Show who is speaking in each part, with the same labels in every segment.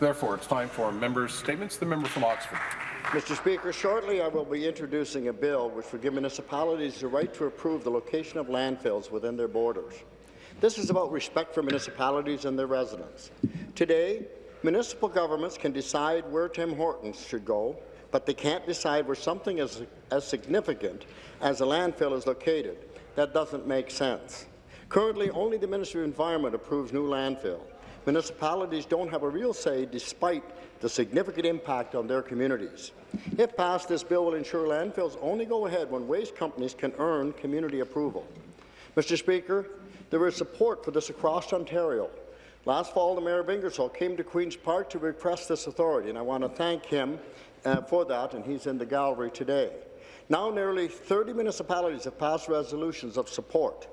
Speaker 1: Therefore, it's time for members' statements. The member from Oxford.
Speaker 2: Mr. Speaker, shortly I will be introducing a bill which would give municipalities the right to approve the location of landfills within their borders. This is about respect for municipalities and their residents. Today, municipal governments can decide where Tim Hortons should go, but they can't decide where something as, as significant as a landfill is located. That doesn't make sense. Currently, only the Ministry of Environment approves new landfill. Municipalities don't have a real say despite the significant impact on their communities. If passed, this bill will ensure landfills only go ahead when waste companies can earn community approval. Mr. Speaker, there is support for this across Ontario. Last fall, the Mayor of Ingersoll came to Queen's Park to request this authority, and I want to thank him uh, for that, and he's in the gallery today. Now nearly 30 municipalities have passed resolutions of support.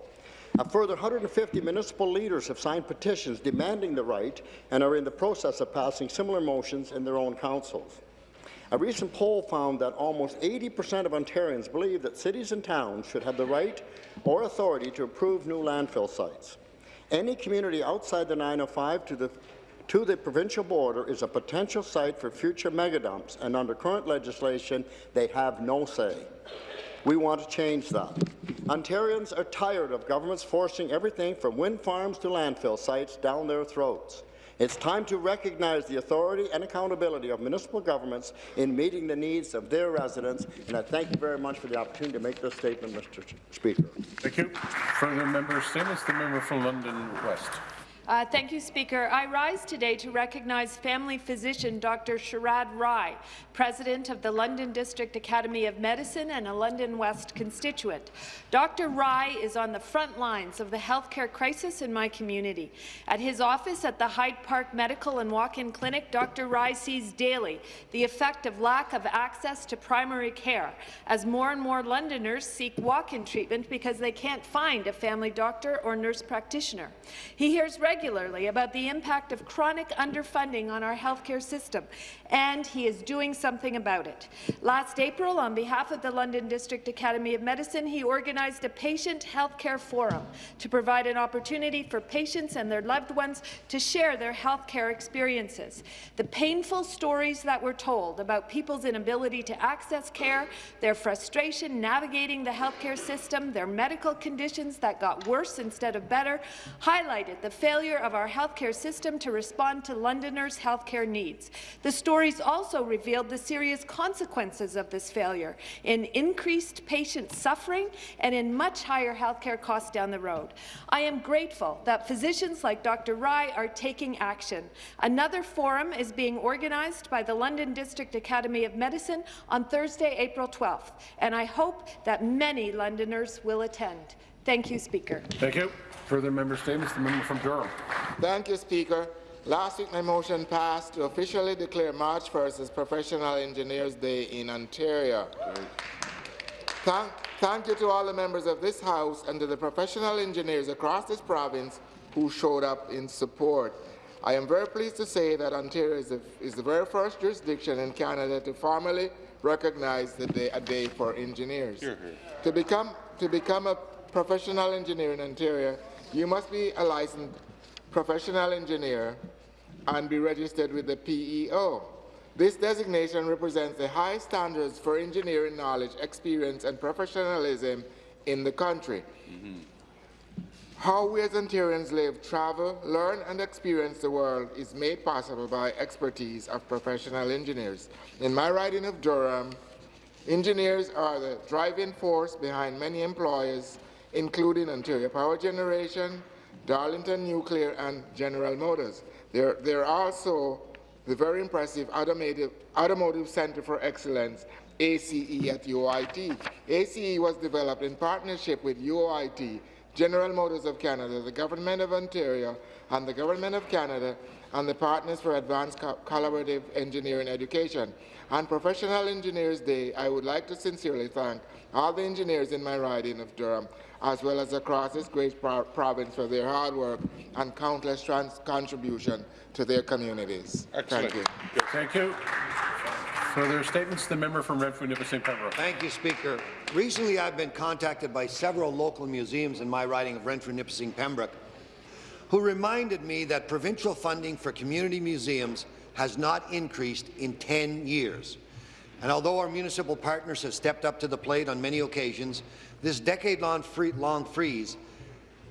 Speaker 2: A further 150 municipal leaders have signed petitions demanding the right and are in the process of passing similar motions in their own councils. A recent poll found that almost 80% of Ontarians believe that cities and towns should have the right or authority to approve new landfill sites. Any community outside the 905 to the to the provincial border is a potential site for future megadumps, and under current legislation, they have no say. We want to change that. Ontarians are tired of governments forcing everything from wind farms to landfill sites down their throats. It's time to recognize the authority and accountability of municipal governments in meeting the needs of their residents, and I thank you very much for the opportunity to make this statement, Mr. Speaker.
Speaker 1: Thank you. Further member statements. The member from London West.
Speaker 3: Uh, thank you, Speaker. I rise today to recognize family physician Dr. Sharad Rai, president of the London District Academy of Medicine and a London West constituent. Dr. Rai is on the front lines of the healthcare crisis in my community. At his office at the Hyde Park Medical and Walk-In Clinic, Dr. Rai sees daily the effect of lack of access to primary care as more and more Londoners seek walk-in treatment because they can't find a family doctor or nurse practitioner. He hears regularly regularly about the impact of chronic underfunding on our healthcare system, and he is doing something about it. Last April, on behalf of the London District Academy of Medicine, he organized a patient healthcare forum to provide an opportunity for patients and their loved ones to share their healthcare experiences. The painful stories that were told about people's inability to access care, their frustration navigating the healthcare system, their medical conditions that got worse instead of better, highlighted the failure failure of our healthcare system to respond to Londoners' healthcare needs. The stories also revealed the serious consequences of this failure in increased patient suffering and in much higher healthcare costs down the road. I am grateful that physicians like Dr. Rai are taking action. Another forum is being organized by the London District Academy of Medicine on Thursday, April 12th, and I hope that many Londoners will attend. Thank you, Speaker.
Speaker 1: Thank you. Further member statements. The member from Durham.
Speaker 4: Thank you, Speaker. Last week, my motion passed to officially declare March 1st as Professional Engineers Day in Ontario. Thank, thank you to all the members of this House and to the professional engineers across this province who showed up in support. I am very pleased to say that Ontario is the, is the very first jurisdiction in Canada to formally recognize the day, a day for engineers. Here, here. To become to become a professional engineer in Ontario, you must be a licensed professional engineer and be registered with the PEO. This designation represents the high standards for engineering knowledge, experience, and professionalism in the country. Mm -hmm. How we as Ontarians live, travel, learn, and experience the world is made possible by expertise of professional engineers. In my riding of Durham, engineers are the driving force behind many employers including Ontario Power Generation, Darlington Nuclear, and General Motors. They're, they're also the very impressive Automotive, Automotive Centre for Excellence, ACE at UOIT. ACE was developed in partnership with UOIT, General Motors of Canada, the Government of Ontario, and the Government of Canada, and the Partners for Advanced Co Collaborative Engineering Education. On Professional Engineers Day, I would like to sincerely thank all the engineers in my riding of Durham as well as across this great pro province for their hard work and countless contribution to their communities.
Speaker 1: Excellent.
Speaker 4: Thank you.
Speaker 1: Good. Thank you. Further statements? The member from Renfrew, Nipissing, Pembroke.
Speaker 5: Thank you, Speaker. Recently, I've been contacted by several local museums in my riding of Renfrew, Nipissing, Pembroke, who reminded me that provincial funding for community museums has not increased in 10 years. And although our municipal partners have stepped up to the plate on many occasions, this decade-long free long freeze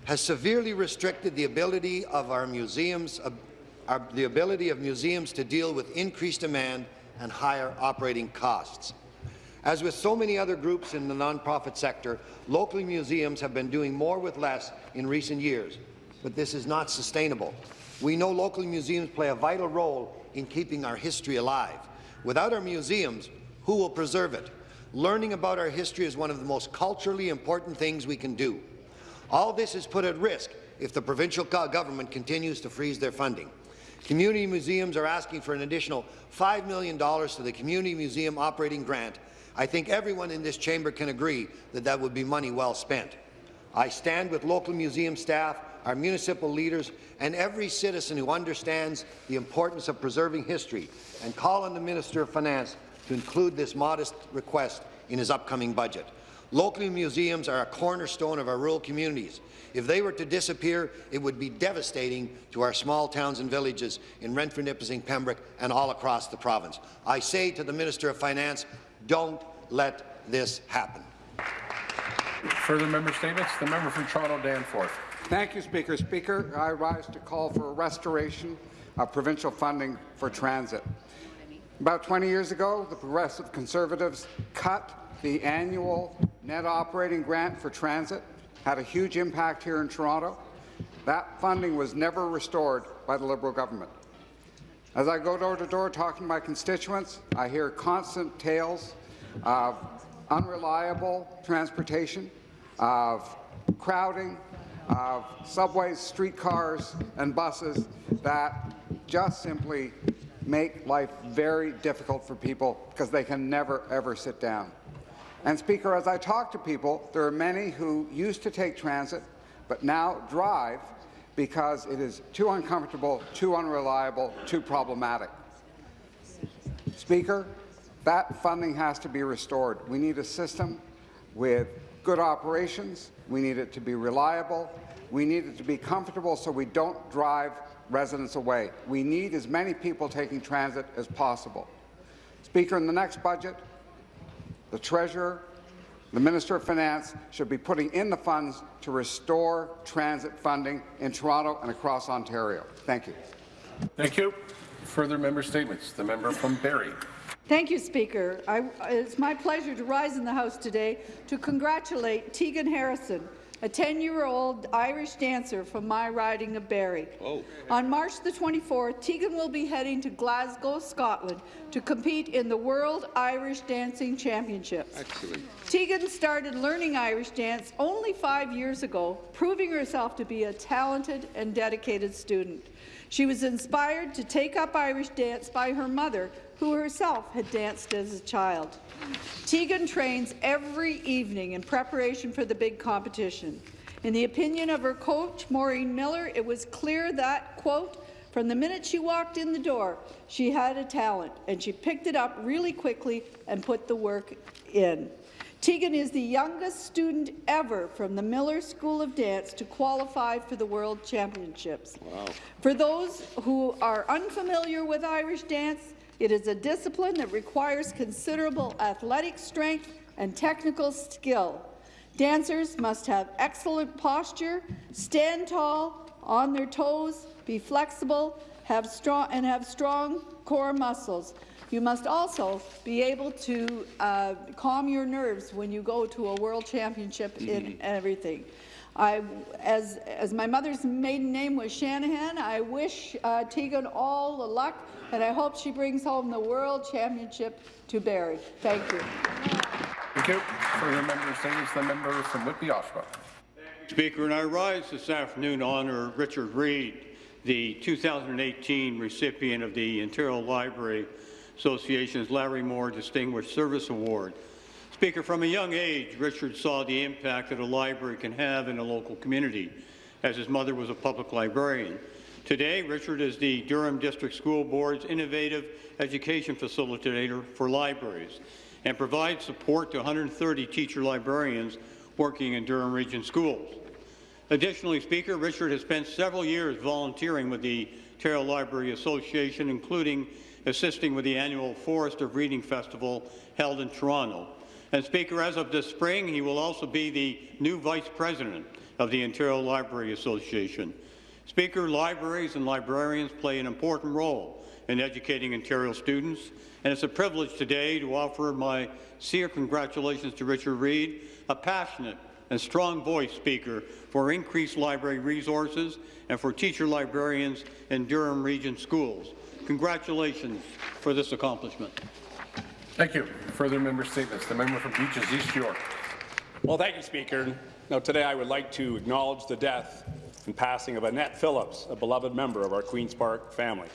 Speaker 5: has severely restricted the ability of our museums, uh, our, the ability of museums to deal with increased demand and higher operating costs. As with so many other groups in the nonprofit sector, local museums have been doing more with less in recent years, but this is not sustainable. We know local museums play a vital role in keeping our history alive. Without our museums, who will preserve it? Learning about our history is one of the most culturally important things we can do. All this is put at risk if the provincial government continues to freeze their funding. Community museums are asking for an additional $5 million to the Community Museum Operating Grant. I think everyone in this chamber can agree that that would be money well spent. I stand with local museum staff, our municipal leaders, and every citizen who understands the importance of preserving history and call on the Minister of Finance to include this modest request in his upcoming budget. Local museums are a cornerstone of our rural communities. If they were to disappear, it would be devastating to our small towns and villages in Renfrew, Nipissing, Pembroke, and all across the province. I say to the Minister of Finance, don't let this happen.
Speaker 1: Further member statements? The member from Toronto Danforth.
Speaker 6: Thank you, Speaker. Speaker, I rise to call for a restoration of provincial funding for transit. About 20 years ago, the Progressive Conservatives cut the annual net operating grant for transit, had a huge impact here in Toronto. That funding was never restored by the Liberal government. As I go door to door talking to my constituents, I hear constant tales of unreliable transportation, of crowding, of subways, streetcars, and buses that just simply make life very difficult for people because they can never, ever sit down. And Speaker, as I talk to people, there are many who used to take transit but now drive because it is too uncomfortable, too unreliable, too problematic. Speaker, that funding has to be restored. We need a system with good operations. We need it to be reliable. We need it to be comfortable so we don't drive residents away. We need as many people taking transit as possible. Speaker, in the next budget, the Treasurer, the Minister of Finance should be putting in the funds to restore transit funding in Toronto and across Ontario. Thank you.
Speaker 1: Thank you. Further member statements. The member from Barrie.
Speaker 7: Thank you, Speaker. I, it's my pleasure to rise in the House today to congratulate Tegan Harrison a 10-year-old Irish dancer from my riding of Barrie. Oh. On March the 24th, Tegan will be heading to Glasgow, Scotland, to compete in the World Irish Dancing Championships. Excellent. Tegan started learning Irish dance only five years ago, proving herself to be a talented and dedicated student. She was inspired to take up Irish dance by her mother, who herself had danced as a child. Tegan trains every evening in preparation for the big competition. In the opinion of her coach, Maureen Miller, it was clear that, quote, from the minute she walked in the door, she had a talent, and she picked it up really quickly and put the work in. Tegan is the youngest student ever from the Miller School of Dance to qualify for the World Championships. Wow. For those who are unfamiliar with Irish dance, it is a discipline that requires considerable athletic strength and technical skill. Dancers must have excellent posture, stand tall, on their toes, be flexible, have strong and have strong core muscles. You must also be able to uh, calm your nerves when you go to a world championship in mm-hmm. everything. I, as, as my mother's maiden name was Shanahan, I wish uh, Tegan all the luck, and I hope she brings home the World Championship to Barrie. Thank you.
Speaker 1: Thank you. For the member statements, the member from Whitby, Oshawa.
Speaker 8: Speaker, and I rise this afternoon to honour Richard Reid, the 2018 recipient of the Ontario Library Association's Larry Moore Distinguished Service Award. Speaker, from a young age, Richard saw the impact that a library can have in a local community, as his mother was a public librarian. Today, Richard is the Durham District School Board's innovative education facilitator for libraries and provides support to 130 teacher librarians working in Durham Region schools. Additionally, Speaker, Richard has spent several years volunteering with the Ontario Library Association, including assisting with the annual Forest of Reading Festival held in Toronto. And Speaker, as of this spring, he will also be the new Vice President of the Ontario Library Association. Speaker, libraries and librarians play an important role in educating Ontario students, and it's a privilege today to offer my sincere congratulations to Richard Reid, a passionate and strong voice speaker for increased library resources and for teacher librarians in Durham Region schools. Congratulations for this accomplishment.
Speaker 1: Thank you. Further member statements. The member for Beaches East York.
Speaker 9: Well, thank you, Speaker. Now, today I would like to acknowledge the death and passing of Annette Phillips, a beloved member of our Queen's Park family.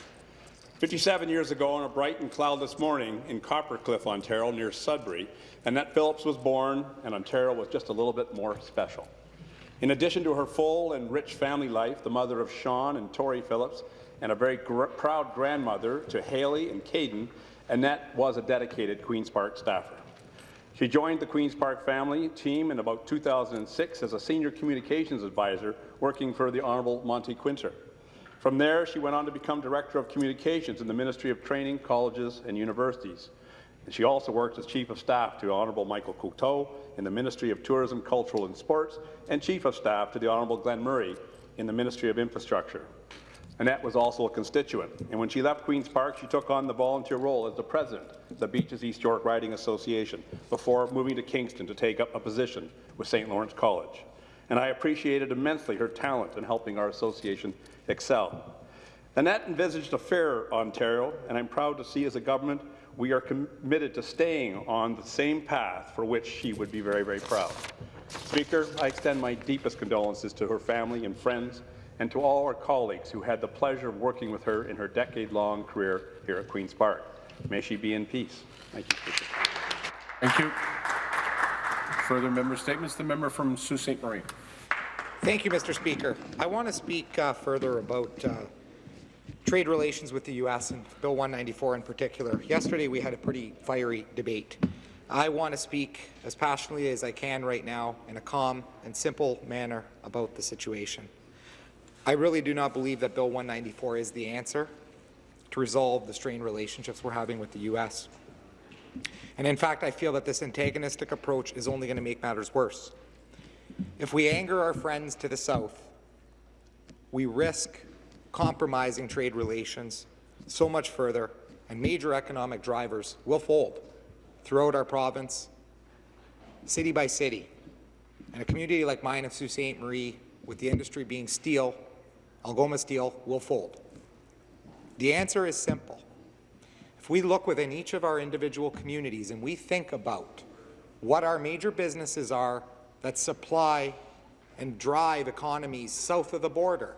Speaker 9: 57 years ago, on a bright and cloudless morning in Copper Cliff, Ontario, near Sudbury, Annette Phillips was born, and Ontario was just a little bit more special. In addition to her full and rich family life, the mother of Sean and Tori Phillips, and a very gr proud grandmother to Haley and Caden, Annette was a dedicated Queen's Park staffer. She joined the Queen's Park family team in about 2006 as a senior communications advisor working for the Honourable Monte Kwinter. From there, she went on to become Director of Communications in the Ministry of Training, Colleges and Universities. And she also worked as Chief of Staff to Honourable Michael Coteau in the Ministry of Tourism, Cultural and Sports, and Chief of Staff to the Honourable Glenn Murray in the Ministry of Infrastructure. Annette was also a constituent, and when she left Queen's Park, she took on the volunteer role as the president of the Beaches East York Riding Association before moving to Kingston to take up a position with St. Lawrence College. And I appreciated immensely her talent in helping our association excel. Annette envisaged a fair Ontario, and I'm proud to see as a government we are committed to staying on the same path for which she would be very, very proud. Speaker, I extend my deepest condolences to her family and friends and to all our colleagues who had the pleasure of working with her in her decade-long career here at Queen's Park. May she be in peace. Thank you, Speaker.
Speaker 1: Thank you. Further member statements. The member from Sault Ste. Marie.
Speaker 10: Thank you, Mr. Speaker. I want to speak uh, further about uh, trade relations with the U.S. and Bill 194 in particular. Yesterday, we had a pretty fiery debate. I want to speak as passionately as I can right now in a calm and simple manner about the situation. I really do not believe that Bill 194 is the answer to resolve the strained relationships we're having with the U.S. And in fact, I feel that this antagonistic approach is only going to make matters worse. If we anger our friends to the south, we risk compromising trade relations so much further, and major economic drivers will fold throughout our province, city by city. And a community like mine of Sault Ste. Marie, with the industry being steel, Algoma Steel, will fold. The answer is simple. If we look within each of our individual communities and we think about what our major businesses are that supply and drive economies south of the border,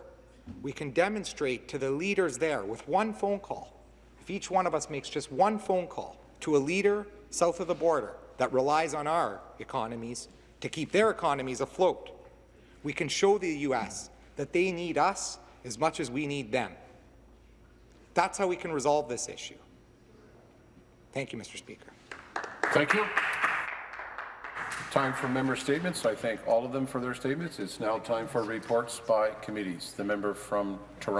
Speaker 10: we can demonstrate to the leaders there with one phone call, if each one of us makes just one phone call to a leader south of the border that relies on our economies to keep their economies afloat, we can show the U.S. that they need us as much as we need them. That's how we can resolve this issue. Thank you, Mr. Speaker.
Speaker 1: Thank you. Time for member statements. I thank all of them for their statements. It's now time for reports by committees. The member from Toronto.